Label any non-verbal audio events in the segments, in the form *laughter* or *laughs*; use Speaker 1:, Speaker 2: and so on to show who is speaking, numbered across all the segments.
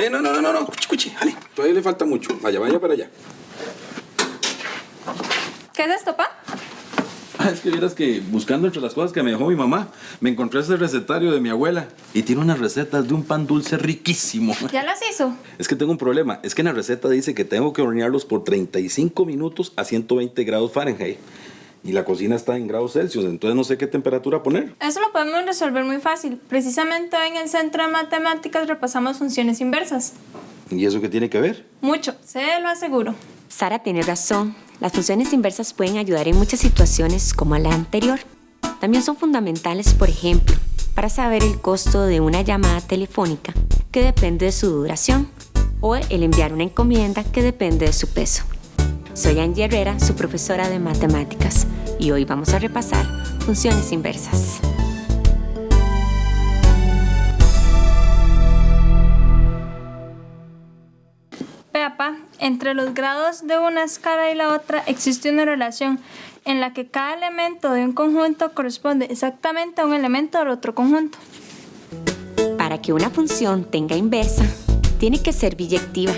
Speaker 1: Eh, no, no, no, no, no. Cuchi, cuchi. Ale, todavía le falta mucho. Vaya, vaya para allá.
Speaker 2: ¿Qué es esto, pa?
Speaker 1: Ah, es que vieras que buscando entre las cosas que me dejó mi mamá, me encontré ese recetario de mi abuela. Y tiene unas recetas de un pan dulce riquísimo.
Speaker 2: ¿Ya las hizo?
Speaker 1: Es que tengo un problema. Es que en la receta dice que tengo que hornearlos por 35 minutos a 120 grados Fahrenheit. Y la cocina está en grados Celsius, entonces no sé qué temperatura poner.
Speaker 2: Eso lo podemos resolver muy fácil. Precisamente hoy en el Centro de Matemáticas repasamos funciones inversas.
Speaker 1: ¿Y eso qué tiene que ver?
Speaker 2: Mucho, se lo aseguro.
Speaker 3: Sara tiene razón. Las funciones inversas pueden ayudar en muchas situaciones como la anterior. También son fundamentales, por ejemplo, para saber el costo de una llamada telefónica que depende de su duración o el enviar una encomienda que depende de su peso. Soy Angie Herrera, su profesora de matemáticas, y hoy vamos a repasar funciones inversas.
Speaker 2: Peapa, entre los grados de una escala y la otra existe una relación en la que cada elemento de un conjunto corresponde exactamente a un elemento del otro conjunto.
Speaker 3: Para que una función tenga inversa, tiene que ser biyectiva,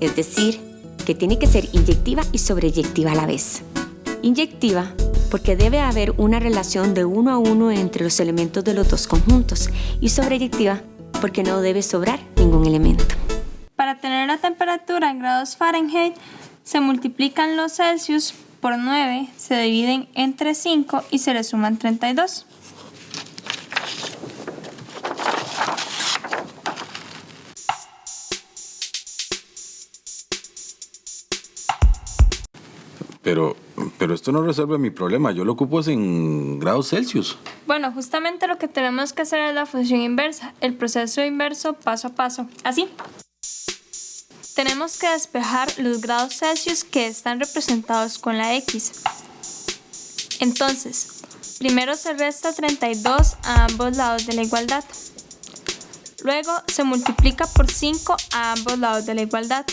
Speaker 3: es decir, que tiene que ser inyectiva y sobreyectiva a la vez. Inyectiva porque debe haber una relación de uno a uno entre los elementos de los dos conjuntos y sobreyectiva porque no debe sobrar ningún elemento.
Speaker 2: Para tener la temperatura en grados Fahrenheit, se multiplican los Celsius por 9, se dividen entre 5 y se le suman 32.
Speaker 1: Pero, pero esto no resuelve mi problema. Yo lo ocupo en grados Celsius.
Speaker 2: Bueno, justamente lo que tenemos que hacer es la función inversa, el proceso inverso paso a paso. Así. Tenemos que despejar los grados Celsius que están representados con la X. Entonces, primero se resta 32 a ambos lados de la igualdad. Luego se multiplica por 5 a ambos lados de la igualdad.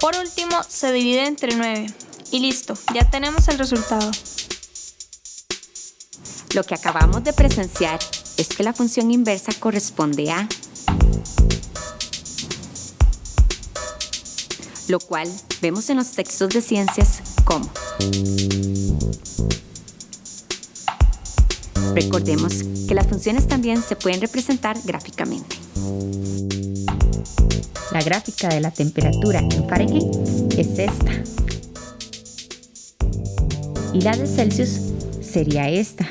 Speaker 2: Por último, se divide entre 9. Y listo, ya tenemos el resultado.
Speaker 3: Lo que acabamos de presenciar es que la función inversa corresponde a lo cual vemos en los textos de ciencias como. Recordemos que las funciones también se pueden representar gráficamente. La gráfica de la temperatura en Fahrenheit es esta. Y la de Celsius sería esta.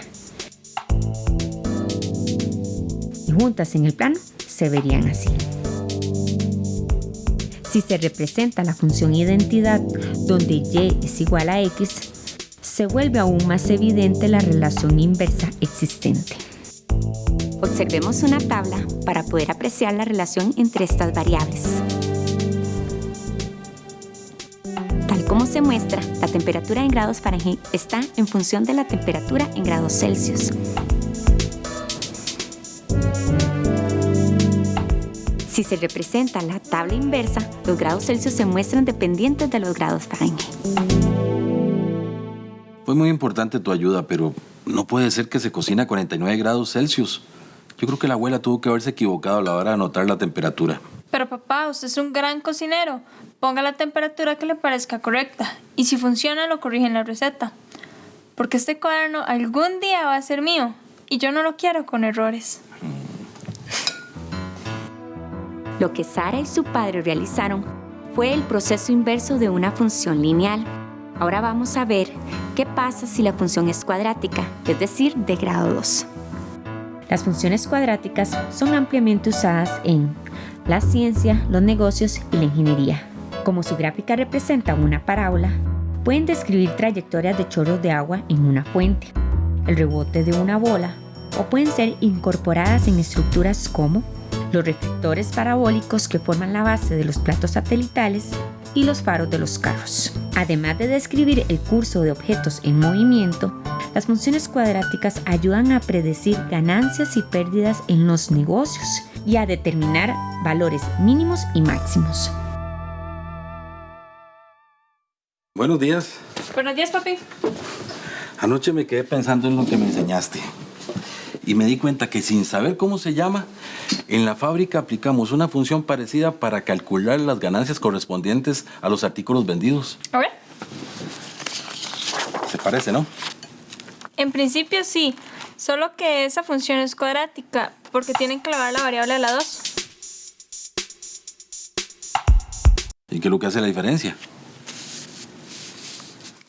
Speaker 3: Y juntas en el plano se verían así. Si se representa la función identidad donde y es igual a x, se vuelve aún más evidente la relación inversa existente. Observemos una tabla para poder apreciar la relación entre estas variables. Tal como se muestra, la temperatura en grados Fahrenheit está en función de la temperatura en grados Celsius. Si se representa la tabla inversa, los grados Celsius se muestran dependientes de los grados Fahrenheit.
Speaker 1: Fue muy importante tu ayuda, pero no puede ser que se cocina a 49 grados Celsius. Yo creo que la abuela tuvo que haberse equivocado a la hora de anotar la temperatura.
Speaker 2: Pero papá, usted es un gran cocinero. Ponga la temperatura que le parezca correcta. Y si funciona, lo corrige en la receta. Porque este cuaderno algún día va a ser mío. Y yo no lo quiero con errores.
Speaker 3: Lo que Sara y su padre realizaron fue el proceso inverso de una función lineal. Ahora vamos a ver qué pasa si la función es cuadrática, es decir, de grado 2. Las funciones cuadráticas son ampliamente usadas en la ciencia, los negocios y la ingeniería. Como su gráfica representa una parábola, pueden describir trayectorias de chorros de agua en una fuente, el rebote de una bola, o pueden ser incorporadas en estructuras como los reflectores parabólicos que forman la base de los platos satelitales y los faros de los carros. Además de describir el curso de objetos en movimiento, las funciones cuadráticas ayudan a predecir ganancias y pérdidas en los negocios y a determinar valores mínimos y máximos.
Speaker 1: Buenos días.
Speaker 2: Buenos días, papi.
Speaker 1: Anoche me quedé pensando en lo que me enseñaste. y me di cuenta que sin saber cómo se llama, en la fábrica aplicamos una función parecida para calcular las ganancias correspondientes a los artículos vendidos.
Speaker 2: A ver.
Speaker 1: ¿Se parece, no?
Speaker 2: En principio sí, solo que esa función es cuadrática porque tienen que elevar la variable a la 2.
Speaker 1: ¿Y qué es lo que hace la diferencia?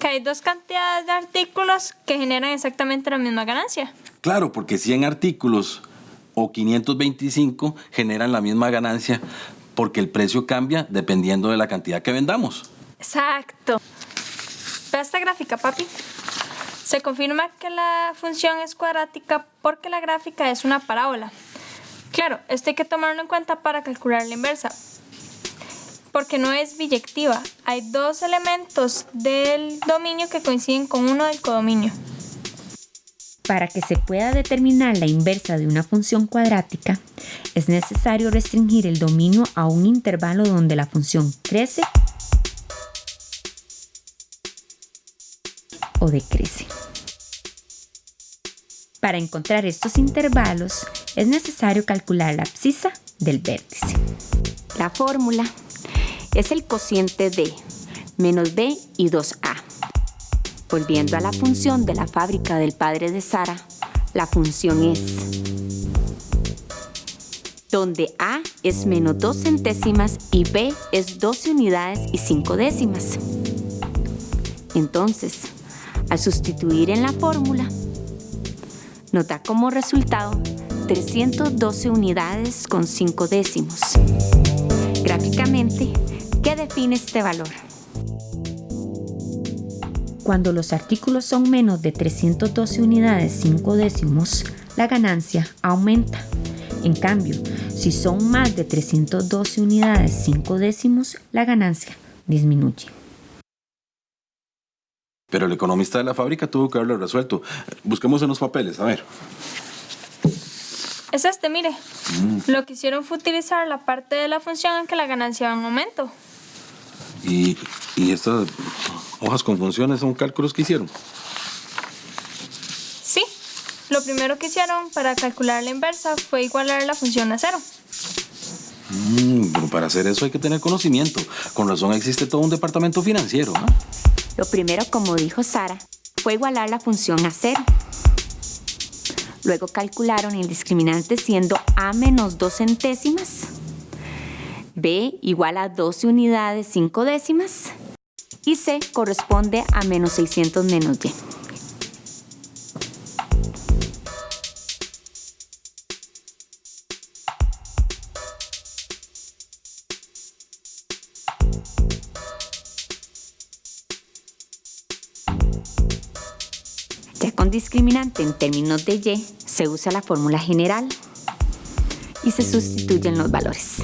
Speaker 2: Que hay dos cantidades de artículos que generan exactamente la misma ganancia.
Speaker 1: Claro, porque 100 artículos o 525 generan la misma ganancia porque el precio cambia dependiendo de la cantidad que vendamos.
Speaker 2: Exacto. Ve esta gráfica, papi. Se confirma que la función es cuadrática porque la gráfica es una parábola. Claro, esto hay que tomarlo en cuenta para calcular la inversa. Porque no es biyectiva. Hay dos elementos del dominio que coinciden con uno del codominio.
Speaker 3: Para que se pueda determinar la inversa de una función cuadrática, es necesario restringir el dominio a un intervalo donde la función crece o decrece. Para encontrar estos intervalos es necesario calcular la abscisa del vértice. La fórmula es el cociente de menos b y 2a. Volviendo a la función de la fábrica del padre de Sara, la función es donde a es menos 2 centésimas y b es 12 unidades y 5 décimas. Entonces, al sustituir en la fórmula, nos da como resultado 312 unidades con 5 décimos. Gráficamente, ¿qué define este valor? Cuando los artículos son menos de 312 unidades 5 décimos, la ganancia aumenta. En cambio, si son más de 312 unidades 5 décimos, la ganancia disminuye.
Speaker 1: Pero el economista de la fábrica tuvo que haberlo resuelto. Busquemos en los papeles, a ver.
Speaker 2: Es este, mire. Lo que hicieron fue utilizar la parte de la función en que la ganancia va en aumento.
Speaker 1: Y, y estas hojas con funciones son cálculos que hicieron.
Speaker 2: Sí, lo primero que hicieron para calcular la inversa fue igualar la función a cero.
Speaker 1: Mm, pero para hacer eso hay que tener conocimiento. Con razón existe todo un departamento financiero. ¿ah?
Speaker 3: Lo primero, como dijo Sara, fue igualar la función a cero. Luego calcularon el discriminante siendo a menos 2 centésimas, b igual a 12 unidades 5 décimas y c corresponde a menos 600 menos y. Discriminante en términos de y, se usa la fórmula general y se sustituyen los valores.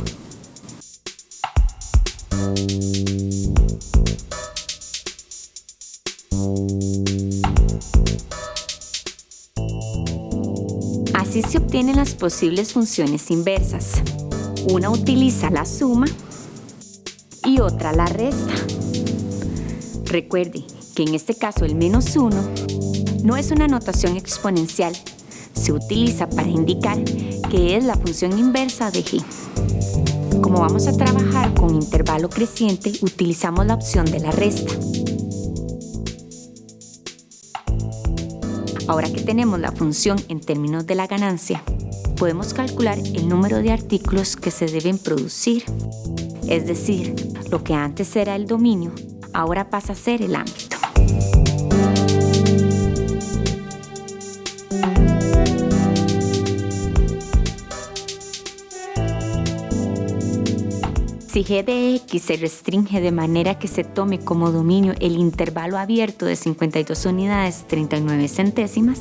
Speaker 3: Así se obtienen las posibles funciones inversas. Una utiliza la suma y otra la resta. Recuerde que en este caso el menos 1 no es una notación exponencial, se utiliza para indicar que es la función inversa de g. Como vamos a trabajar con intervalo creciente, utilizamos la opción de la resta. Ahora que tenemos la función en términos de la ganancia, podemos calcular el número de artículos que se deben producir. Es decir, lo que antes era el dominio, ahora pasa a ser el ámbito. Si g de x se restringe de manera que se tome como dominio el intervalo abierto de 52 unidades 39 centésimas,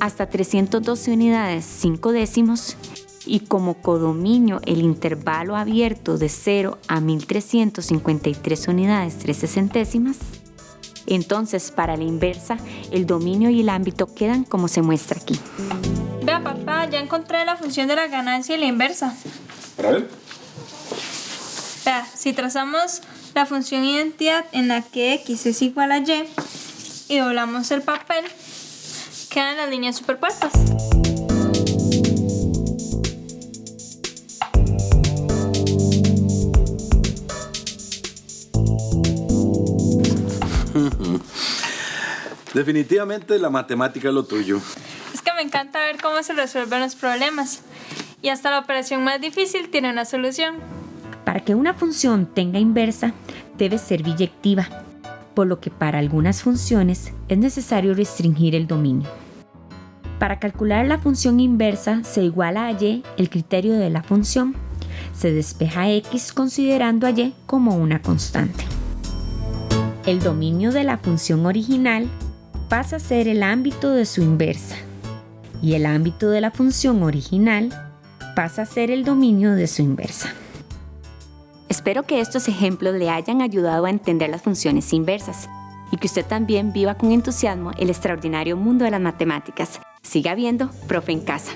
Speaker 3: hasta 312 unidades 5 décimos, y como codominio el intervalo abierto de 0 a 1353 unidades 13 centésimas, entonces para la inversa el dominio y el ámbito quedan como se muestra aquí.
Speaker 2: Vea, papá, ya encontré la función de la ganancia y la inversa.
Speaker 1: Para ver.
Speaker 2: Vea, si trazamos la función identidad en la que x es igual a y y doblamos el papel, quedan las líneas superpuestas. *laughs*
Speaker 1: Definitivamente la matemática es lo tuyo.
Speaker 2: Es que me encanta ver cómo se resuelven los problemas. Y hasta la operación más difícil tiene una solución.
Speaker 3: Para que una función tenga inversa, debe ser biyectiva, por lo que para algunas funciones es necesario restringir el dominio. Para calcular la función inversa se iguala a y el criterio de la función. Se despeja x considerando a y como una constante. El dominio de la función original pasa a ser el ámbito de su inversa y el ámbito de la función original pasa a ser el dominio de su inversa. Espero que estos ejemplos le hayan ayudado a entender las funciones inversas y que usted también viva con entusiasmo el extraordinario mundo de las matemáticas. Siga viendo Profe en Casa.